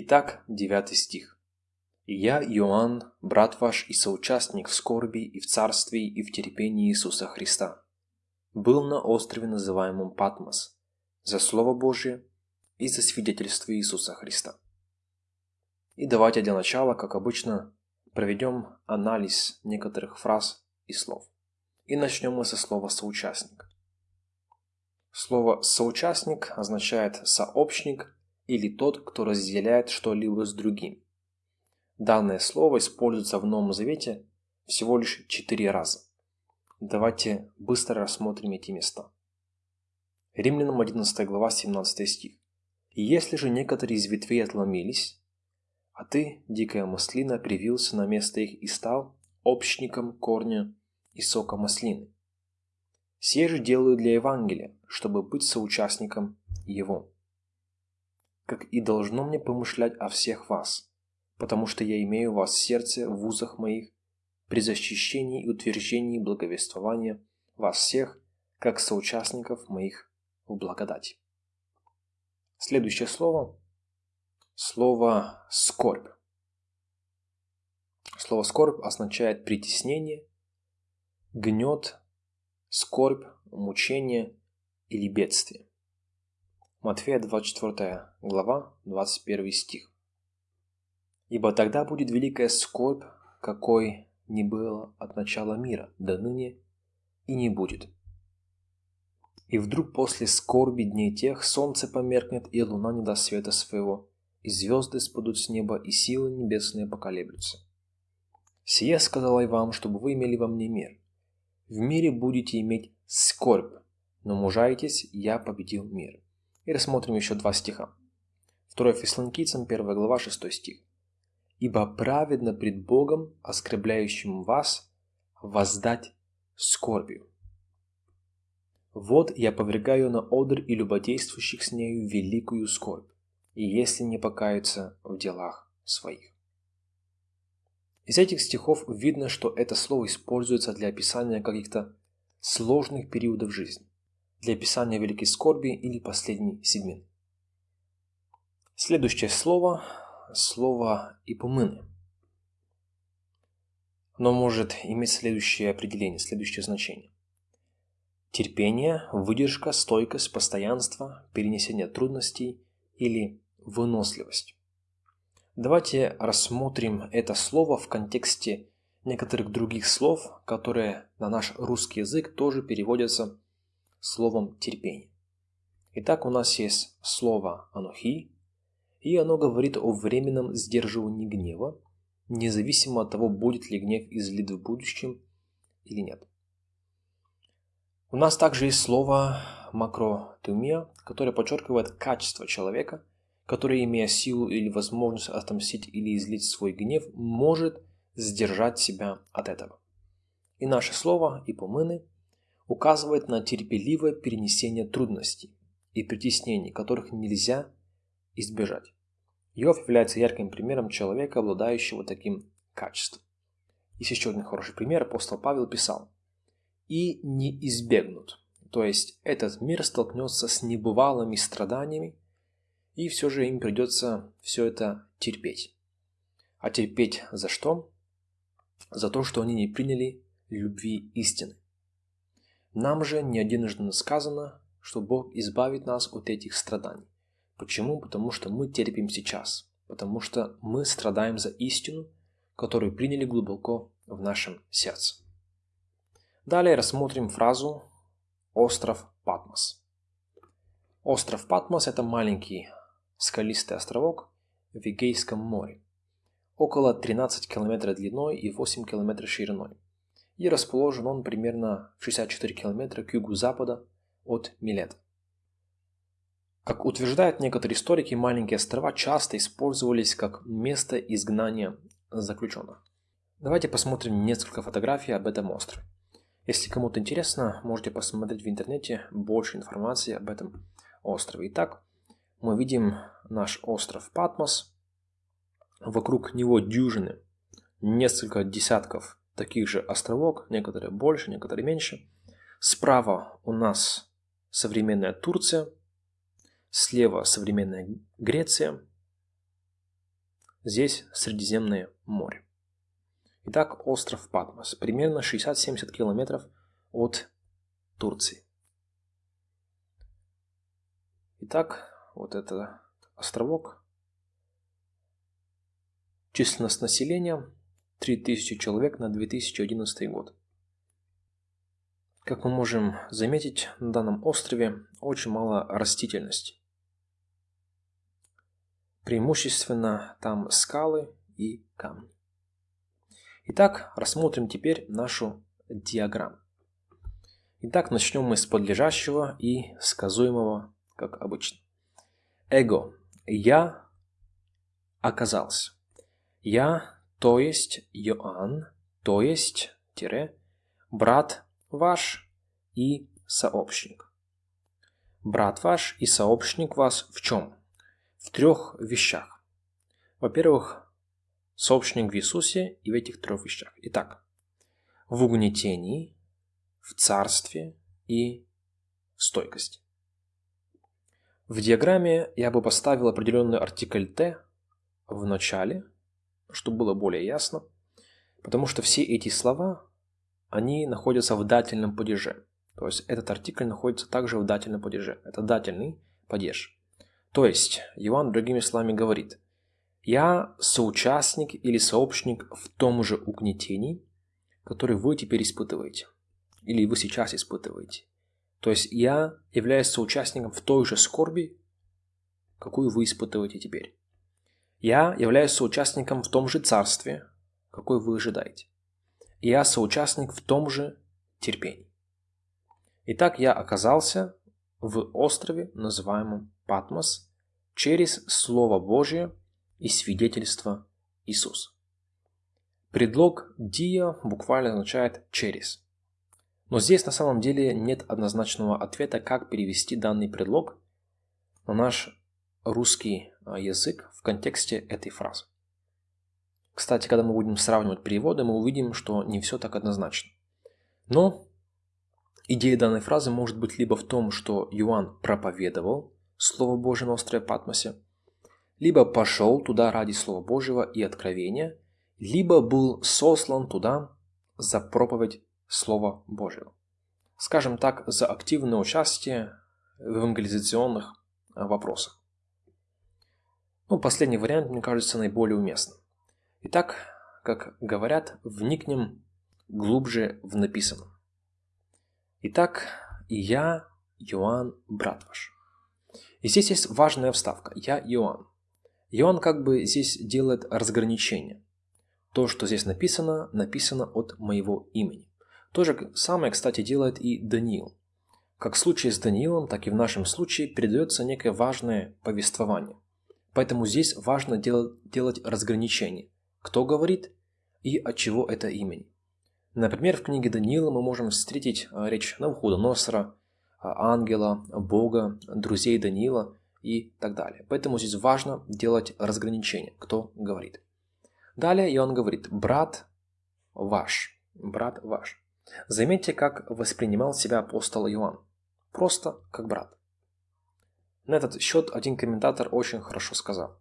Итак, 9 стих. «И я, Иоанн, брат ваш и соучастник в скорби и в царстве и в терпении Иисуса Христа, был на острове, называемом Патмос, за Слово Божие и за свидетельство Иисуса Христа». И давайте для начала, как обычно, проведем анализ некоторых фраз и слов. И начнем мы со слова «соучастник». Слово «соучастник» означает «сообщник» или тот, кто разделяет что-либо с другим. Данное слово используется в Новом Завете всего лишь четыре раза. Давайте быстро рассмотрим эти места. Римлянам 11 глава 17 стих. «И если же некоторые из ветвей отломились, а ты, дикая маслина, привился на место их и стал общником корня и сока маслины. Все же делаю для Евангелия, чтобы быть соучастником его как и должно мне помышлять о всех вас, потому что я имею вас в сердце в узах моих, при защищении и утверждении благовествования вас всех, как соучастников моих в благодати. Следующее слово – слово «скорбь». Слово «скорбь» означает притеснение, гнет, скорбь, мучение или бедствие. Матфея 24 глава, 21 стих. «Ибо тогда будет великая скорбь, какой не было от начала мира до ныне и не будет. И вдруг после скорби дней тех солнце померкнет, и луна не даст света своего, и звезды спадут с неба, и силы небесные поколеблются. Сие сказала я вам, чтобы вы имели во мне мир. В мире будете иметь скорбь, но мужайтесь, я победил мир. И рассмотрим еще два стиха. 2 Фессалоникийцам, 1 глава, 6 стих. «Ибо праведно пред Богом, оскорбляющим вас, воздать скорбью. Вот я повергаю на одр и любодействующих с нею великую скорбь, и если не покаются в делах своих». Из этих стихов видно, что это слово используется для описания каких-то сложных периодов жизни для описания великой скорби или последней седьмины. Следующее слово – слово «ипомыны». Оно может иметь следующее определение, следующее значение. Терпение, выдержка, стойкость, постоянство, перенесение трудностей или выносливость. Давайте рассмотрим это слово в контексте некоторых других слов, которые на наш русский язык тоже переводятся словом терпение. Итак, у нас есть слово «анухи», и оно говорит о временном сдерживании гнева, независимо от того, будет ли гнев излит в будущем или нет. У нас также есть слово макротумия, которое подчеркивает качество человека, который, имея силу или возможность отомстить или излить свой гнев, может сдержать себя от этого. И наше слово «ипомыны» указывает на терпеливое перенесение трудностей и притеснений, которых нельзя избежать. Иов является ярким примером человека, обладающего таким качеством. Есть еще один хороший пример. Апостол Павел писал «И не избегнут». То есть этот мир столкнется с небывалыми страданиями, и все же им придется все это терпеть. А терпеть за что? За то, что они не приняли любви истины. Нам же не единожды сказано, что Бог избавит нас от этих страданий. Почему? Потому что мы терпим сейчас. Потому что мы страдаем за истину, которую приняли глубоко в нашем сердце. Далее рассмотрим фразу «Остров Патмос». Остров Патмос – это маленький скалистый островок в Эгейском море, около 13 км длиной и 8 км шириной и расположен он примерно в 64 км к югу-запада от Милета. Как утверждают некоторые историки, маленькие острова часто использовались как место изгнания заключенных. Давайте посмотрим несколько фотографий об этом острове. Если кому-то интересно, можете посмотреть в интернете больше информации об этом острове. Итак, мы видим наш остров Патмос. Вокруг него дюжины, несколько десятков таких же островок, некоторые больше, некоторые меньше. Справа у нас современная Турция, слева современная Греция, Здесь Средиземное море. Итак, остров Патмос. Примерно 60-70 километров от Турции. Итак, вот это островок. Численность населения 3000 человек на 2011 год. Как мы можем заметить, на данном острове очень мало растительности. Преимущественно там скалы и камни. Итак, рассмотрим теперь нашу диаграмму. Итак, начнем мы с подлежащего и сказуемого, как обычно. Эго. Я оказался. Я, то есть Иоанн, то есть, тире, брат ваш и сообщник. Брат ваш и сообщник вас в чем? В трех вещах. Во-первых, сообщник в Иисусе и в этих трех вещах. Итак, в угнетении, в царстве и в стойкости. В диаграмме я бы поставил определенный артикль «т» в начале, чтобы было более ясно, потому что все эти слова, они находятся в дательном падеже. То есть этот артикль находится также в дательном падеже. Это дательный падеж. То есть Иоанн другими словами говорит – я соучастник или сообщник в том же угнетении, который вы теперь испытываете. Или вы сейчас испытываете. То есть я являюсь соучастником в той же скорби, какую вы испытываете теперь. Я являюсь соучастником в том же царстве, какой вы ожидаете. Я соучастник в том же терпении. Итак, я оказался в острове, называемом Патмос, через Слово Божье – и свидетельство Иисуса. Предлог «dia» буквально означает «через». Но здесь на самом деле нет однозначного ответа, как перевести данный предлог на наш русский язык в контексте этой фразы. Кстати, когда мы будем сравнивать переводы, мы увидим, что не все так однозначно. Но идея данной фразы может быть либо в том, что Иоанн проповедовал Слово Божие на острове Патмосе, либо пошел туда ради Слова Божьего и откровения, либо был сослан туда за проповедь Слова Божьего. Скажем так, за активное участие в евангелизационных а, вопросах. Ну, последний вариант, мне кажется, наиболее уместным. Итак, как говорят, вникнем глубже в написанном. Итак, я, Иоанн, брат ваш. И здесь есть важная вставка. Я Иоанн. И он как бы здесь делает разграничение. То, что здесь написано, написано от моего имени. То же самое, кстати, делает и Даниил. Как в случае с Даниилом, так и в нашем случае передается некое важное повествование. Поэтому здесь важно делать, делать разграничение. Кто говорит и от чего это имени. Например, в книге Даниила мы можем встретить а, речь Навуходоносора, а, ангела, Бога, друзей Даниила – и так далее. Поэтому здесь важно делать разграничение, кто говорит. Далее и он говорит «брат ваш». Брат ваш. Заметьте, как воспринимал себя апостол Иоанн. Просто как брат. На этот счет один комментатор очень хорошо сказал.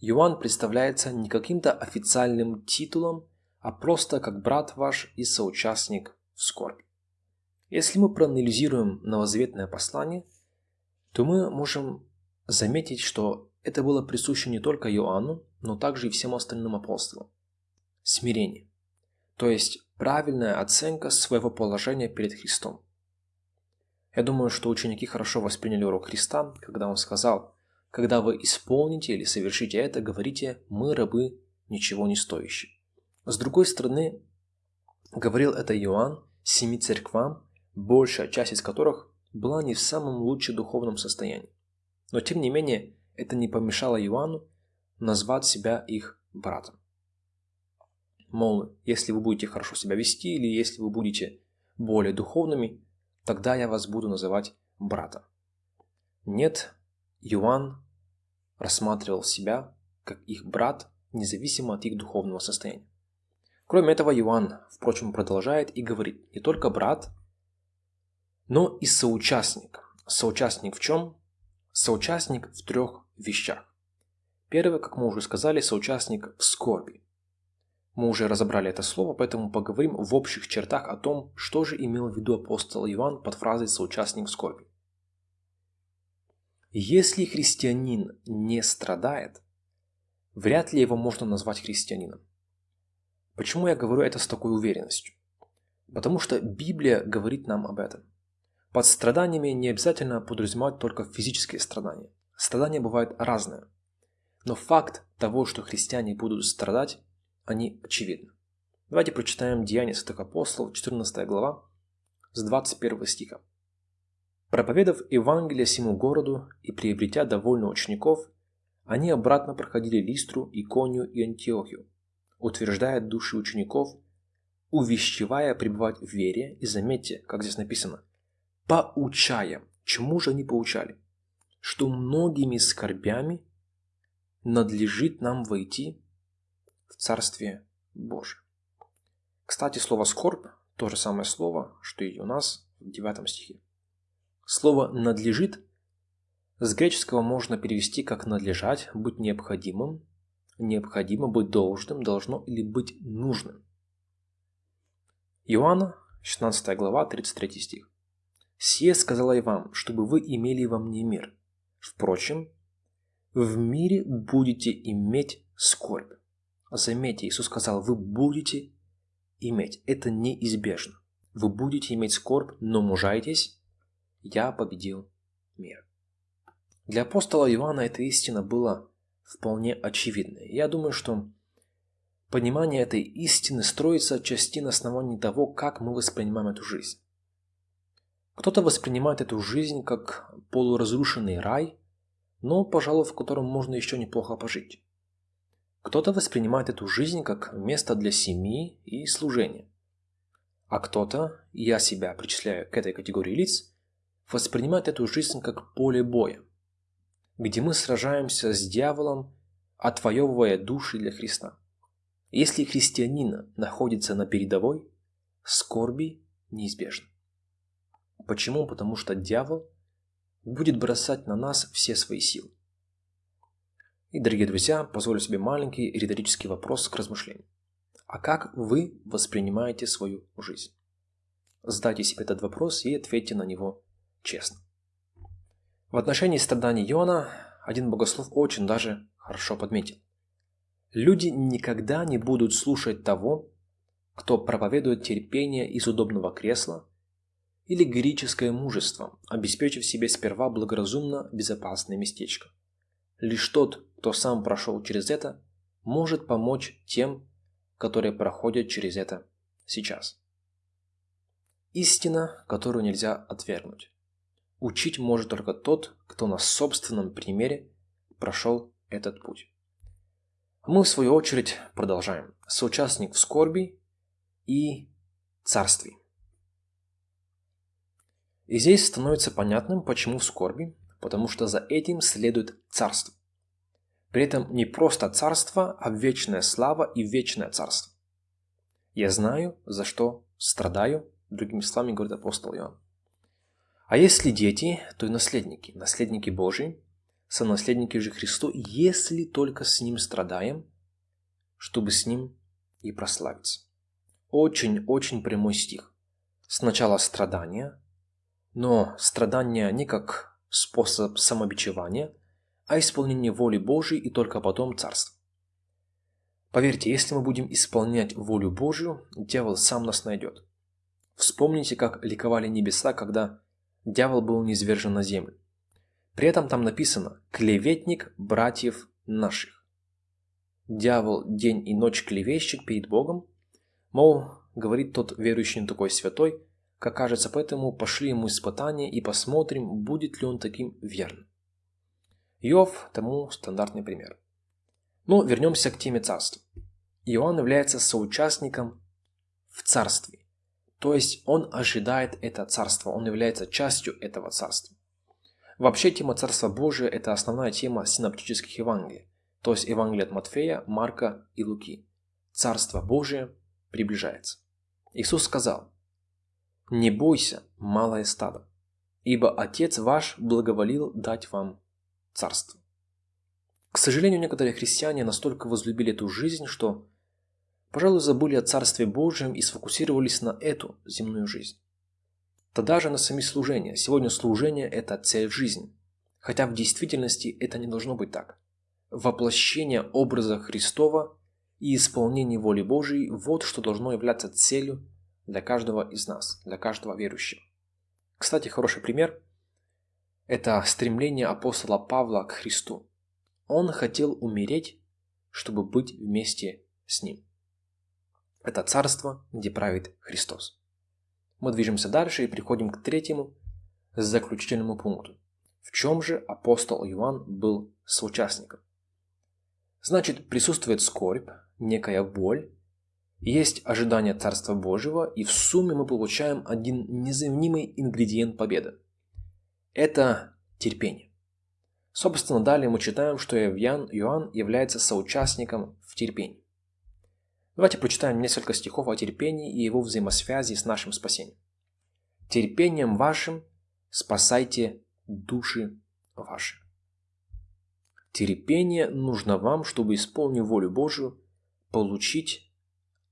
Иоанн представляется не каким-то официальным титулом, а просто как брат ваш и соучастник в скорби. Если мы проанализируем новозаветное послание, то мы можем заметить, что это было присуще не только Иоанну, но также и всем остальным апостолам. Смирение. То есть правильная оценка своего положения перед Христом. Я думаю, что ученики хорошо восприняли урок Христа, когда он сказал, «Когда вы исполните или совершите это, говорите, мы рабы, ничего не стоящие». С другой стороны, говорил это Иоанн семи церквам, большая часть из которых была не в самом лучшем духовном состоянии. Но тем не менее, это не помешало Иоанну назвать себя их братом. Мол, если вы будете хорошо себя вести или если вы будете более духовными, тогда я вас буду называть братом. Нет, Иоанн рассматривал себя как их брат, независимо от их духовного состояния. Кроме этого, Иоанн, впрочем, продолжает и говорит, не только брат, но и соучастник. Соучастник в чем? соучастник в трех вещах. Первый, как мы уже сказали, соучастник в скорби. Мы уже разобрали это слово, поэтому поговорим в общих чертах о том, что же имел в виду апостол Иоанн под фразой «соучастник скорби». Если христианин не страдает, вряд ли его можно назвать христианином. Почему я говорю это с такой уверенностью? Потому что Библия говорит нам об этом. Под страданиями не обязательно подразумевать только физические страдания. Страдания бывают разные. Но факт того, что христиане будут страдать, они очевидны. Давайте прочитаем Деяния святых апостолов, 14 глава, с 21 стиха. Проповедав Евангелие всему городу и приобретя довольно учеников, они обратно проходили Листру, Иконию и Антиохию, утверждая души учеников, увещевая пребывать в вере, и заметьте, как здесь написано, поучая. Чему же они поучали? Что многими скорбями надлежит нам войти в Царствие Божие. Кстати, слово «скорбь» – то же самое слово, что и у нас в 9 стихе. Слово «надлежит» с греческого можно перевести как «надлежать», «быть необходимым», «необходимо», «быть должным», «должно» или «быть нужным». Иоанна, 16 глава, 33 стих. «Сие сказала я вам, чтобы вы имели во мне мир. Впрочем, в мире будете иметь скорбь». Заметьте, Иисус сказал, вы будете иметь. Это неизбежно. Вы будете иметь скорбь, но мужайтесь, я победил мир. Для апостола Иоанна эта истина была вполне очевидной. Я думаю, что понимание этой истины строится отчасти на основании того, как мы воспринимаем эту жизнь. Кто-то воспринимает эту жизнь как полуразрушенный рай, но, пожалуй, в котором можно еще неплохо пожить. Кто-то воспринимает эту жизнь как место для семьи и служения. А кто-то, я себя причисляю к этой категории лиц, воспринимает эту жизнь как поле боя, где мы сражаемся с дьяволом, отвоевывая души для Христа. Если христианин находится на передовой, скорби неизбежны. Почему? Потому что дьявол будет бросать на нас все свои силы. И, дорогие друзья, позволю себе маленький риторический вопрос к размышлению. А как вы воспринимаете свою жизнь? Задайте себе этот вопрос и ответьте на него честно. В отношении страданий Иона один богослов очень даже хорошо подметил. Люди никогда не будут слушать того, кто проповедует терпение из удобного кресла или героическое мужество, обеспечив себе сперва благоразумно безопасное местечко. Лишь тот, кто сам прошел через это, может помочь тем, которые проходят через это сейчас. Истина, которую нельзя отвергнуть. Учить может только тот, кто на собственном примере прошел этот путь. Мы, в свою очередь, продолжаем. Соучастник в скорби и царстве. И здесь становится понятным, почему в скорби, потому что за этим следует царство. При этом не просто царство, а вечная слава и вечное царство. Я знаю, за что страдаю, другими словами говорит апостол Иоанн. А если дети, то и наследники, наследники Божии, сонаследники же Христу, если только с Ним страдаем, чтобы с Ним и прославиться. Очень-очень прямой стих. Сначала страдания, но страдания не как способ самобичевания, а исполнение воли Божией и только потом царство. Поверьте, если мы будем исполнять волю Божию, дьявол сам нас найдет. Вспомните, как ликовали небеса, когда дьявол был низвержен на землю. При этом там написано «клеветник братьев наших». Дьявол день и ночь клевещет перед Богом, мол, говорит тот верующий такой святой, как кажется, поэтому пошли ему испытания и посмотрим, будет ли он таким верным. Иов тому стандартный пример. Но вернемся к теме царства. Иоанн является соучастником в царстве. То есть он ожидает это царство, он является частью этого царства. Вообще тема Царства Божия – это основная тема синоптических Евангелий, то есть Евангелия от Матфея, Марка и Луки. Царство Божие приближается. Иисус сказал, «Не бойся, малое стадо, ибо Отец ваш благоволил дать вам царство». К сожалению, некоторые христиане настолько возлюбили эту жизнь, что, пожалуй, забыли о Царстве Божьем и сфокусировались на эту земную жизнь. Тогда же на сами служения. Сегодня служение – это цель жизни. Хотя в действительности это не должно быть так. Воплощение образа Христова и исполнение воли Божией – вот что должно являться целью для каждого из нас, для каждого верующего. Кстати, хороший пример – это стремление апостола Павла к Христу. Он хотел умереть, чтобы быть вместе с Ним. Это царство, где правит Христос. Мы движемся дальше и приходим к третьему, заключительному пункту. В чем же апостол Иоанн был соучастником? Значит, присутствует скорбь, некая боль, есть ожидание Царства Божьего, и в сумме мы получаем один незаменимый ингредиент победы. Это терпение. Собственно, далее мы читаем, что Иоанн, Иоанн является соучастником в терпении. Давайте прочитаем несколько стихов о терпении и его взаимосвязи с нашим спасением. «Терпением вашим спасайте души ваши». Терпение нужно вам, чтобы, исполнив волю Божию, получить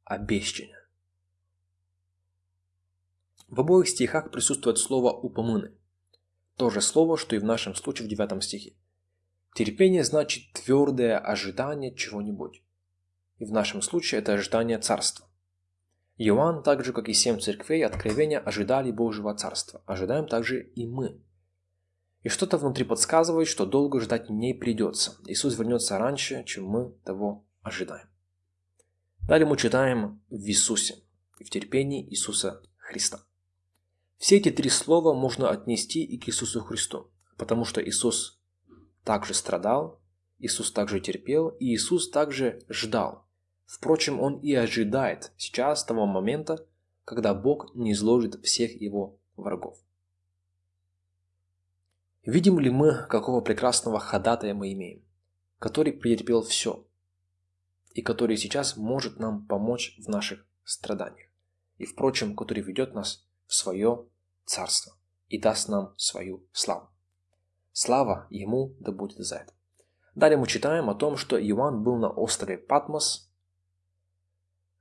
обещание. В обоих стихах присутствует слово «упомыны». То же слово, что и в нашем случае в 9 стихе. Терпение значит твердое ожидание чего-нибудь и в нашем случае это ожидание царства. Иоанн, так же как и семь церквей откровения, ожидали Божьего царства. Ожидаем также и мы. И что-то внутри подсказывает, что долго ждать не придется. Иисус вернется раньше, чем мы того ожидаем. Далее мы читаем в Иисусе в терпении Иисуса Христа. Все эти три слова можно отнести и к Иисусу Христу, потому что Иисус также страдал, Иисус также терпел, и Иисус также ждал, Впрочем, он и ожидает сейчас того момента, когда Бог не изложит всех его врагов. Видим ли мы, какого прекрасного ходатая мы имеем, который претерпел все, и который сейчас может нам помочь в наших страданиях, и, впрочем, который ведет нас в свое царство и даст нам свою славу. Слава Ему да будет за это. Далее мы читаем о том, что Иоанн был на острове Патмос –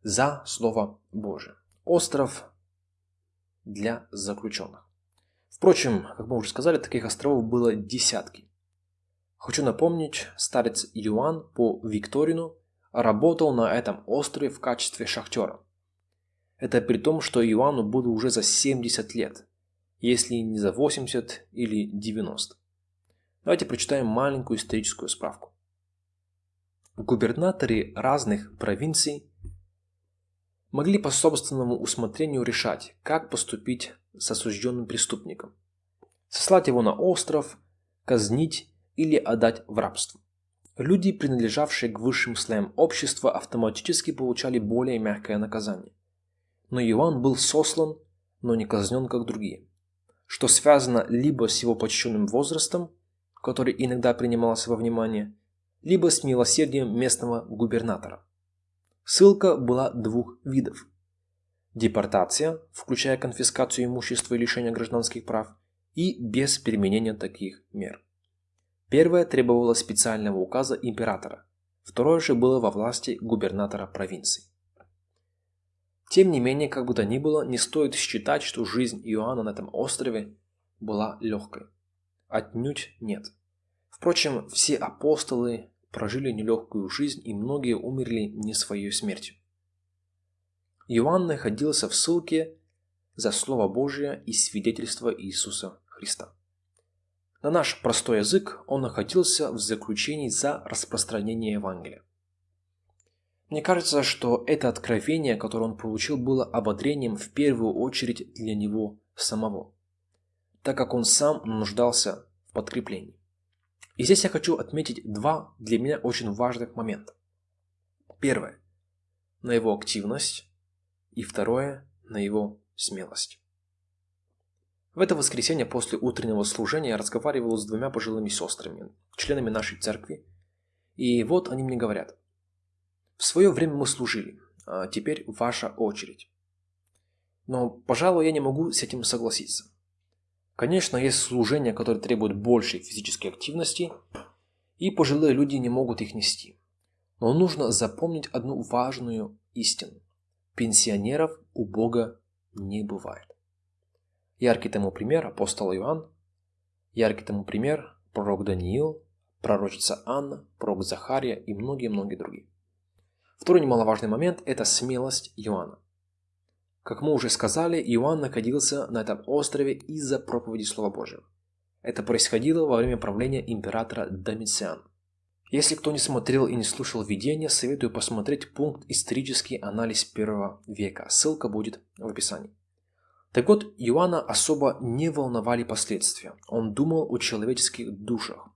за Слово Божие. Остров для заключенных. Впрочем, как мы уже сказали, таких островов было десятки. Хочу напомнить, старец Юан по Викторину работал на этом острове в качестве шахтера. Это при том, что Иоанну было уже за 70 лет, если не за 80 или 90. Давайте прочитаем маленькую историческую справку. Губернаторы разных провинций могли по собственному усмотрению решать, как поступить с осужденным преступником. Сослать его на остров, казнить или отдать в рабство. Люди, принадлежавшие к высшим слоям общества, автоматически получали более мягкое наказание. Но Иоанн был сослан, но не казнен, как другие. Что связано либо с его почтенным возрастом, который иногда принимался во внимание, либо с милосердием местного губернатора. Ссылка была двух видов. Депортация, включая конфискацию имущества и лишение гражданских прав, и без применения таких мер. Первое требовало специального указа императора, второе же было во власти губернатора провинции. Тем не менее, как бы то ни было, не стоит считать, что жизнь Иоанна на этом острове была легкой. Отнюдь нет. Впрочем, все апостолы, прожили нелегкую жизнь и многие умерли не своей смертью. Иоанн находился в ссылке за Слово Божие и свидетельство Иисуса Христа. На наш простой язык он находился в заключении за распространение Евангелия. Мне кажется, что это откровение, которое он получил, было ободрением в первую очередь для него самого, так как он сам нуждался в подкреплении. И здесь я хочу отметить два для меня очень важных момента. Первое – на его активность, и второе – на его смелость. В это воскресенье после утреннего служения я разговаривал с двумя пожилыми сестрами, членами нашей церкви, и вот они мне говорят. В свое время мы служили, а теперь ваша очередь. Но, пожалуй, я не могу с этим согласиться. Конечно, есть служения, которые требуют большей физической активности, и пожилые люди не могут их нести. Но нужно запомнить одну важную истину. Пенсионеров у Бога не бывает. Яркий тому пример апостол Иоанн, яркий тому пример пророк Даниил, пророчица Анна, пророк Захария и многие-многие другие. Второй немаловажный момент – это смелость Иоанна. Как мы уже сказали, Иоанн находился на этом острове из-за проповеди Слова Божьего. Это происходило во время правления императора Домициана. Если кто не смотрел и не слушал видения, советую посмотреть пункт «Исторический анализ первого века». Ссылка будет в описании. Так вот, Иоанна особо не волновали последствия. Он думал о человеческих душах.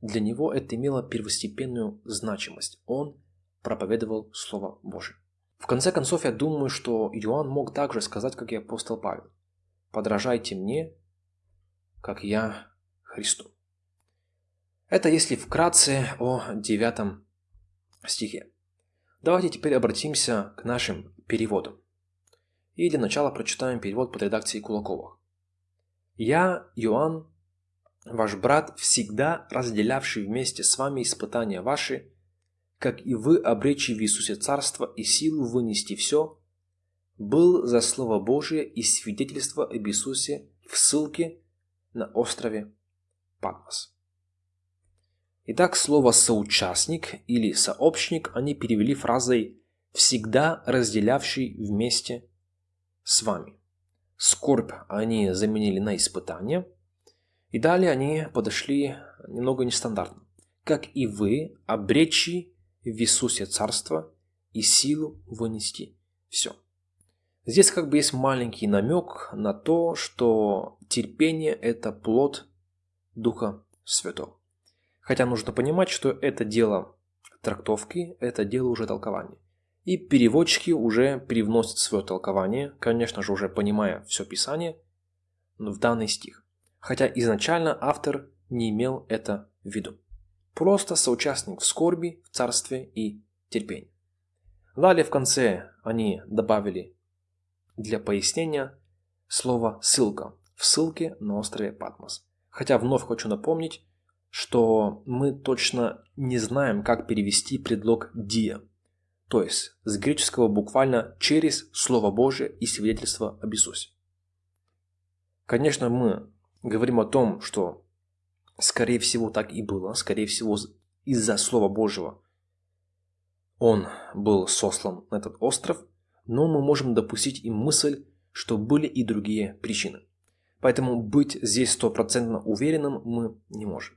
Для него это имело первостепенную значимость. Он проповедовал Слово Божие. В конце концов, я думаю, что Иоанн мог также сказать, как и апостол Павел. «Подражайте мне, как я Христу». Это если вкратце о девятом стихе. Давайте теперь обратимся к нашим переводам. И для начала прочитаем перевод под редакцией Кулакова. «Я, Иоанн, ваш брат, всегда разделявший вместе с вами испытания ваши, как и вы, обречи в Иисусе Царство и силу вынести все, был за Слово Божие и свидетельство об Иисусе в ссылке на острове Патмос. Итак, слово «соучастник» или «сообщник» они перевели фразой «всегда разделявший вместе с вами». Скорбь они заменили на испытание. И далее они подошли немного нестандартно. Как и вы, обречи в Иисусе Царство и силу вынести все. Здесь как бы есть маленький намек на то, что терпение – это плод Духа Святого. Хотя нужно понимать, что это дело трактовки, это дело уже толкования. И переводчики уже перевносят свое толкование, конечно же уже понимая все Писание, в данный стих. Хотя изначально автор не имел это в виду. Просто соучастник в скорби, в царстве и терпении. Далее в конце они добавили для пояснения слово «ссылка» в ссылке на острове Патмос. Хотя вновь хочу напомнить, что мы точно не знаем, как перевести предлог «dia», то есть с греческого буквально «через Слово Божие и свидетельство об Иисусе». Конечно, мы говорим о том, что Скорее всего, так и было. Скорее всего, из-за Слова Божьего он был сослан на этот остров, но мы можем допустить и мысль, что были и другие причины. Поэтому быть здесь стопроцентно уверенным мы не можем.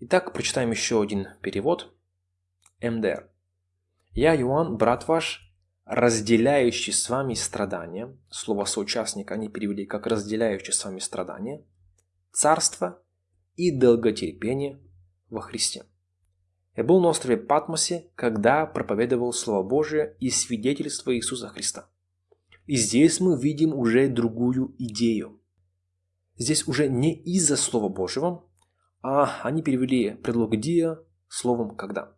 Итак, прочитаем еще один перевод. МДР. «Я, Иоанн, брат ваш, разделяющий с вами страдания». Слово «соучастник» они перевели как «разделяющий с вами страдания». «Царство и долготерпение во Христе. Я был на острове Патмосе, когда проповедовал Слово Божие и свидетельство Иисуса Христа. И здесь мы видим уже другую идею. Здесь уже не из-за Слова Божьего, а они перевели предлог «dia» словом «когда».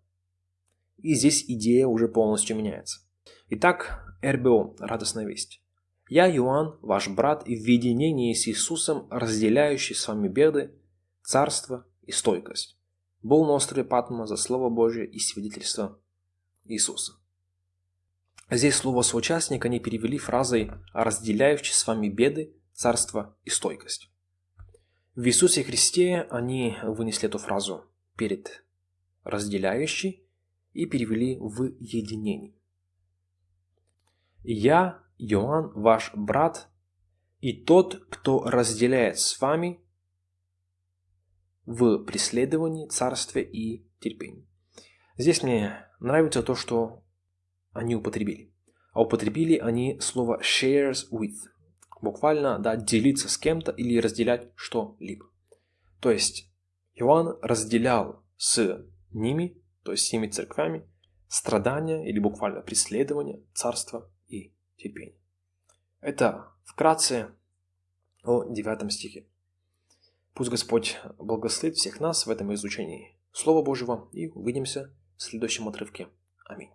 И здесь идея уже полностью меняется. Итак, РБО, радостная весть. Я, Иоанн, ваш брат, в единении с Иисусом, разделяющий с вами беды, царство и стойкость. Был на острове Патма за Слово Божие и свидетельство Иисуса. Здесь слово «соучастник» они перевели фразой «разделяющий с вами беды, царство и стойкость». В Иисусе Христе они вынесли эту фразу перед «разделяющий» и перевели в «единение». «Я, Иоанн, ваш брат, и тот, кто разделяет с вами в преследовании, царстве и терпении. Здесь мне нравится то, что они употребили. А употребили они слово shares with. Буквально, да, делиться с кем-то или разделять что-либо. То есть, Иоанн разделял с ними, то есть с теми церквями, страдания или буквально преследование, царство и терпение. Это вкратце о девятом стихе. Пусть Господь благословит всех нас в этом изучении Слова Божьего и увидимся в следующем отрывке. Аминь.